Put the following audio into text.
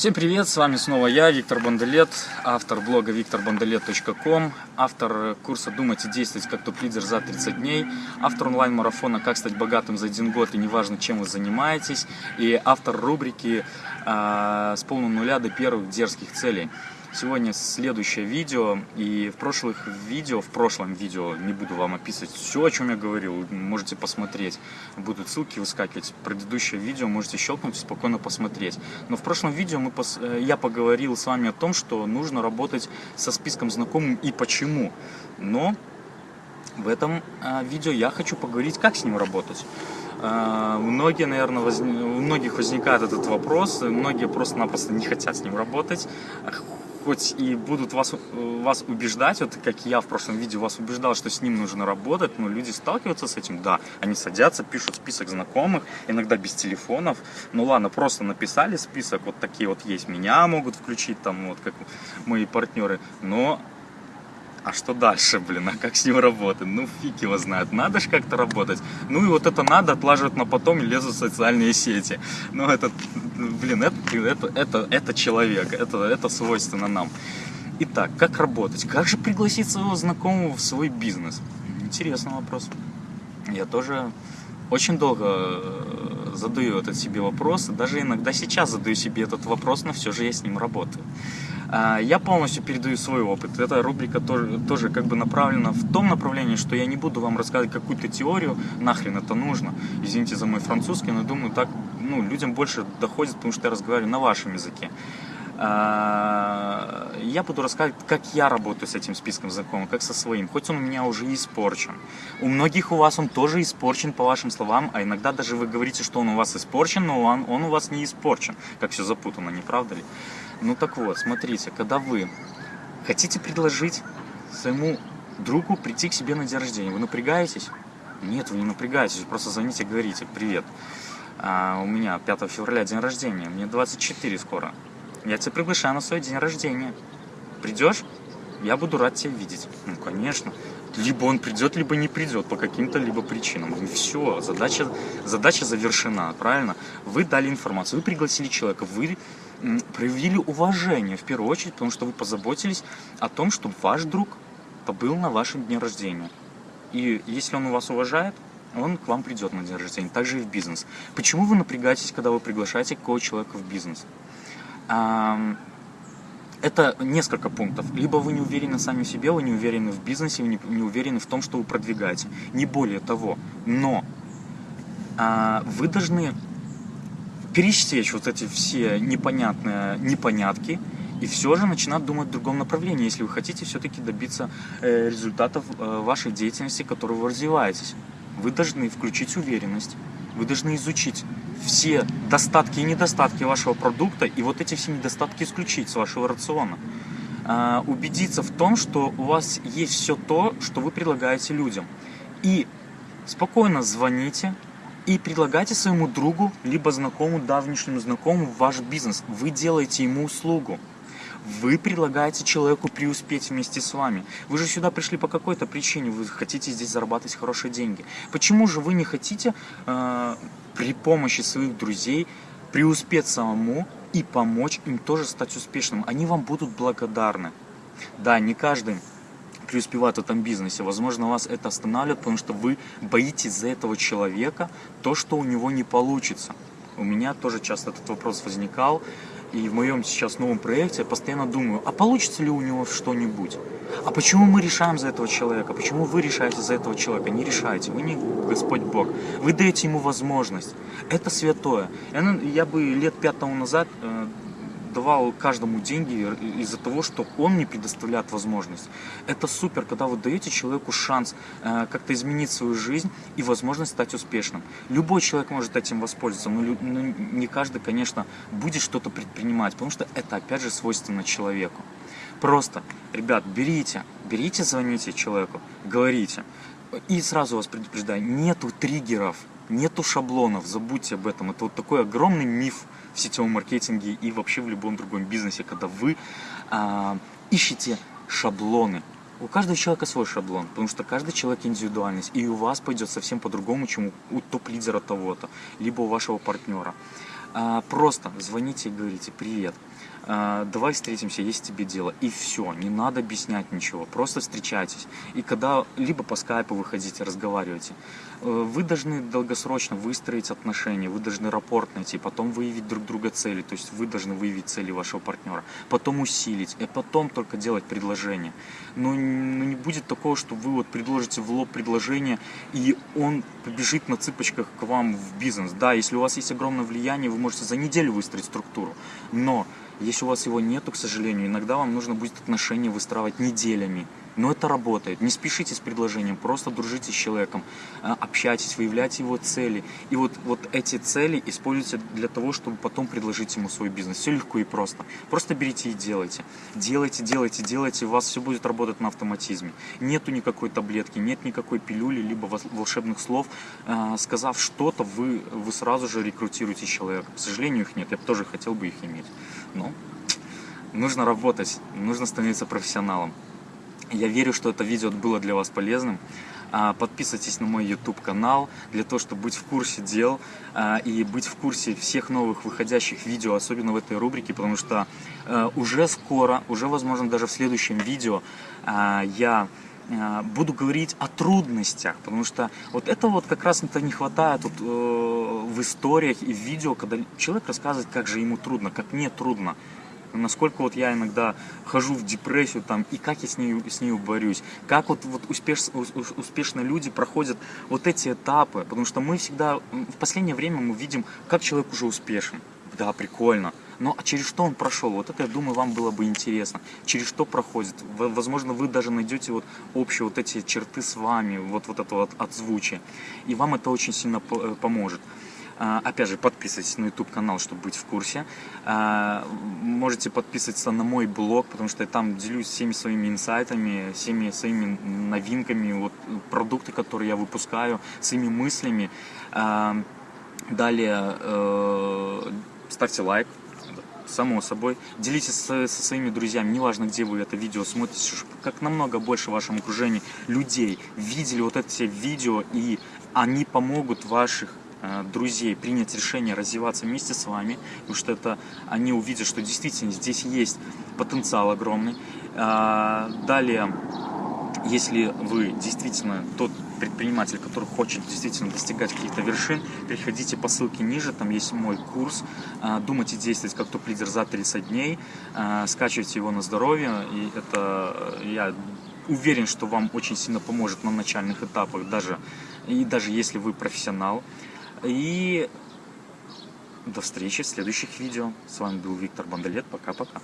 Всем привет, с вами снова я, Виктор Банделет, автор блога викторбанделет.ком, автор курса «Думать и действовать как топ-лидер за 30 дней», автор онлайн-марафона «Как стать богатым за один год и неважно, чем вы занимаетесь» и автор рубрики э, «С полного нуля до первых дерзких целей». Сегодня следующее видео, и в прошлых видео, в прошлом видео, не буду вам описывать все, о чем я говорил, можете посмотреть, будут ссылки выскакивать, предыдущее видео можете щелкнуть и спокойно посмотреть. Но в прошлом видео мы пос... Э, я поговорил с вами о том, что нужно работать со списком знакомым и почему. Но в этом э, видео я хочу поговорить, как с ним работать. Uh, многие, наверное, воз... у многих возникает этот вопрос, многие просто-напросто не хотят с ним работать, хоть и будут вас, вас убеждать, вот как я в прошлом видео вас убеждал, что с ним нужно работать, но люди сталкиваются с этим, да, они садятся, пишут список знакомых, иногда без телефонов, ну ладно, просто написали список, вот такие вот есть, меня могут включить там, вот как мои партнеры, но а что дальше, блин, а как с ним работать? Ну, фиг его знает, надо же как-то работать. Ну и вот это надо отлаживать на потом и лезут в социальные сети. Ну, это, блин, это, это, это, это человек, это, это свойственно нам. Итак, как работать? Как же пригласить своего знакомого в свой бизнес? Интересный вопрос. Я тоже очень долго э, задаю этот себе вопрос, даже иногда сейчас задаю себе этот вопрос, но все же я с ним работаю. А, я полностью передаю свой опыт. Эта рубрика тоже, тоже как бы направлена в том направлении, что я не буду вам рассказывать какую-то теорию, нахрен это нужно. Извините за мой французский, но думаю, так ну, людям больше доходит, потому что я разговариваю на вашем языке. А, я буду рассказывать, как я работаю с этим списком знакомых, как со своим, хоть он у меня уже испорчен. У многих у вас он тоже испорчен, по вашим словам, а иногда даже вы говорите, что он у вас испорчен, но он, он у вас не испорчен. Как все запутано, не правда ли? Ну так вот, смотрите, когда вы хотите предложить своему другу прийти к себе на день рождения, вы напрягаетесь? Нет, вы не напрягаетесь, вы просто звоните говорите, привет, а, у меня 5 февраля день рождения, мне 24 скоро. Я тебя приглашаю на свой день рождения. Придешь? Я буду рад тебя видеть. Ну, конечно. Либо он придет, либо не придет по каким-то либо причинам. И все, задача, задача завершена, правильно? Вы дали информацию, вы пригласили человека, вы проявили уважение в первую очередь, потому что вы позаботились о том, чтобы ваш друг побыл на вашем дне рождения. И если он у вас уважает, он к вам придет на день рождения. Также и в бизнес. Почему вы напрягаетесь, когда вы приглашаете какого человека в бизнес? Это несколько пунктов. Либо вы не уверены сами в себе, вы не уверены в бизнесе, вы не, не уверены в том, что вы продвигаете. Не более того. Но а, вы должны пересечь вот эти все непонятные непонятки и все же начинать думать в другом направлении, если вы хотите все-таки добиться э, результатов э, вашей деятельности, которую вы развиваетесь. Вы должны включить уверенность, вы должны изучить все достатки и недостатки вашего продукта и вот эти все недостатки исключить с вашего рациона. А, убедиться в том, что у вас есть все то, что вы предлагаете людям. И спокойно звоните и предлагайте своему другу, либо знакомому, давнишнему знакомому ваш бизнес. Вы делаете ему услугу. Вы предлагаете человеку преуспеть вместе с вами. Вы же сюда пришли по какой-то причине, вы хотите здесь зарабатывать хорошие деньги. Почему же вы не хотите э, при помощи своих друзей преуспеть самому и помочь им тоже стать успешным? Они вам будут благодарны. Да, не каждый преуспевает в этом бизнесе. Возможно, вас это останавливает, потому что вы боитесь за этого человека то, что у него не получится. У меня тоже часто этот вопрос возникал. И в моем сейчас новом проекте я постоянно думаю, а получится ли у него что-нибудь? А почему мы решаем за этого человека? Почему вы решаете за этого человека? Не решаете, вы не Господь Бог. Вы даете ему возможность. Это святое. Я, я бы лет пять тому назад э, давал каждому деньги из-за того, что он мне предоставляет возможность. Это супер, когда вы даете человеку шанс э, как-то изменить свою жизнь и возможность стать успешным. Любой человек может этим воспользоваться, но не каждый, конечно, будет что-то предпринимать, потому что это, опять же, свойственно человеку. Просто, ребят, берите, берите, звоните человеку, говорите. И сразу вас предупреждаю, нету триггеров, нету шаблонов, забудьте об этом. Это вот такой огромный миф, в сетевом маркетинге и вообще в любом другом бизнесе, когда вы а, ищете шаблоны. У каждого человека свой шаблон, потому что каждый человек индивидуальность, и у вас пойдет совсем по-другому, чем у топ-лидера того-то, либо у вашего партнера. А, просто звоните и говорите «Привет, давай встретимся, есть тебе дело». И все, не надо объяснять ничего, просто встречайтесь. И когда либо по скайпу выходите, разговаривайте. Э, вы должны долгосрочно выстроить отношения, вы должны рапорт найти, потом выявить друг друга цели, то есть вы должны выявить цели вашего партнера, потом усилить, и потом только делать предложение. Но ну, не будет такого, что вы вот предложите в лоб предложение, и он побежит на цыпочках к вам в бизнес. Да, если у вас есть огромное влияние, вы можете за неделю выстроить структуру, но если у вас его нету, к сожалению, иногда вам нужно будет отношения выстраивать неделями. Но это работает. Не спешите с предложением, просто дружите с человеком, а, общайтесь, выявляйте его цели. И вот, вот эти цели используйте для того, чтобы потом предложить ему свой бизнес. Все легко и просто. Просто берите и делайте. Делайте, делайте, делайте, у вас все будет работать на автоматизме. Нету никакой таблетки, нет никакой пилюли, либо волшебных слов. А, сказав что-то, вы, вы сразу же рекрутируете человека. К сожалению, их нет. Я тоже хотел бы их иметь. Но нужно работать, нужно становиться профессионалом. Я верю, что это видео было для вас полезным. А, подписывайтесь на мой YouTube канал для того, чтобы быть в курсе дел а, и быть в курсе всех новых выходящих видео, особенно в этой рубрике, потому что а, уже скоро, уже возможно даже в следующем видео я буду говорить о трудностях, потому что вот это вот как раз это не хватает вот, э, в историях и в видео, когда человек рассказывает, как же ему трудно, как мне трудно насколько вот я иногда хожу в депрессию там, и как я с ней, с ней борюсь, как вот, вот успеш, успешно люди проходят вот эти этапы, потому что мы всегда, в последнее время мы видим, как человек уже успешен, да, прикольно, но а через что он прошел, вот это, я думаю, вам было бы интересно, через что проходит, возможно, вы даже найдете вот общие вот эти черты с вами, вот, вот это вот отзвучие, и вам это очень сильно э, поможет. А, опять же, подписывайтесь на YouTube канал, чтобы быть в курсе. А, можете подписываться на мой блог, потому что я там делюсь всеми своими инсайтами, всеми своими новинками, вот, продукты, которые я выпускаю, своими мыслями. А, далее э, ставьте лайк, само собой. Делитесь со, со своими друзьями, неважно, где вы это видео смотрите, как намного больше в вашем окружении людей видели вот эти видео, и они помогут ваших друзей принять решение развиваться вместе с вами, потому что это они увидят, что действительно здесь есть потенциал огромный. А, далее, если вы действительно тот предприниматель, который хочет действительно достигать каких-то вершин, переходите по ссылке ниже, там есть мой курс а, «Думать и действовать как топ-лидер за 30 дней», скачивайте его на здоровье, и это я уверен, что вам очень сильно поможет на начальных этапах, даже, и даже если вы профессионал. И до встречи в следующих видео. С вами был Виктор Бандалет. Пока-пока.